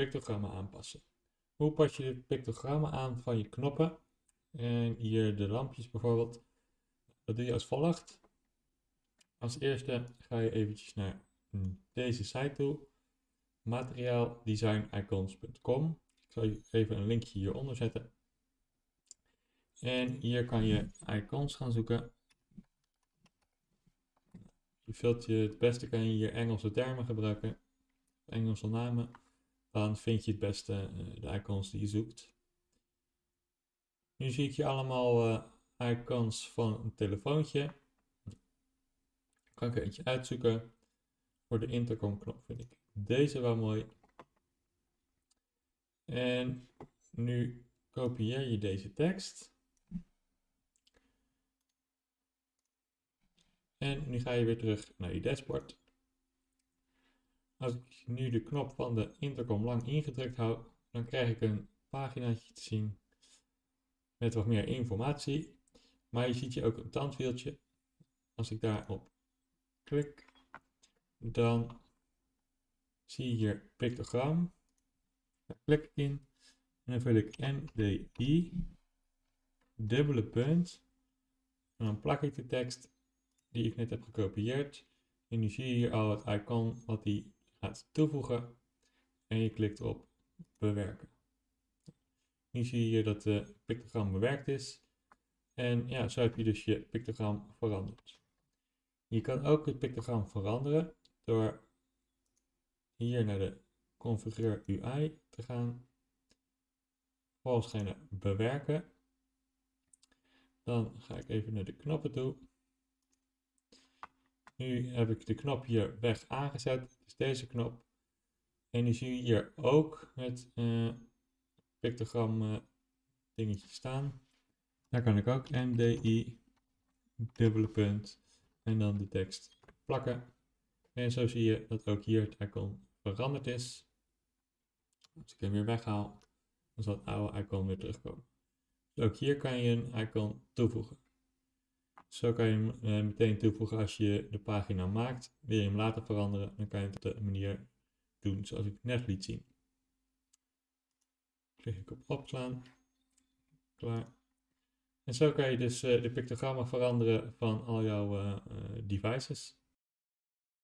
pictogrammen aanpassen. Hoe pas je de pictogrammen aan van je knoppen? En hier de lampjes bijvoorbeeld. Dat doe je als volgt. Als eerste ga je eventjes naar deze site toe. materiaaldesignicons.com. Ik zal je even een linkje hieronder zetten. En hier kan je icons gaan zoeken. Je vult je, het beste kan je hier Engelse termen gebruiken, Engelse namen. Dan vind je het beste eh, de icons die je zoekt. Nu zie ik je allemaal uh, icons van een telefoontje. Kan ik er eentje uitzoeken. Voor de intercom knop vind ik deze wel mooi. En nu kopieer je deze tekst. En nu ga je weer terug naar je dashboard. Als ik nu de knop van de intercom lang ingedrukt hou, dan krijg ik een paginaatje te zien met wat meer informatie. Maar je ziet hier ook een tandwieltje. Als ik daarop klik, dan zie je hier pictogram. Daar klik ik in en dan vul ik MDI, dubbele punt. En dan plak ik de tekst die ik net heb gekopieerd. En nu zie je hier al het icon wat die toevoegen. En je klikt op bewerken. Nu zie je dat de pictogram bewerkt is. En ja, zo heb je dus je pictogram veranderd. Je kan ook het pictogram veranderen door hier naar de configureer UI te gaan. Vervolgens ga je naar bewerken. Dan ga ik even naar de knoppen toe. Nu heb ik de knop hier weg aangezet, dus deze knop. En nu zie je hier ook het uh, pictogram uh, dingetje staan. Daar kan ik ook MDI, dubbele punt en dan de tekst plakken. En zo zie je dat ook hier het icon veranderd is. Als ik hem weer weghaal, dan zal het oude icon weer terugkomen. Dus ook hier kan je een icon toevoegen. Zo kan je hem eh, meteen toevoegen als je de pagina maakt. Wil je hem later veranderen, dan kan je het op de manier doen zoals ik net liet zien. Klik ik op opslaan. Klaar. En zo kan je dus uh, de pictogrammen veranderen van al jouw uh, devices.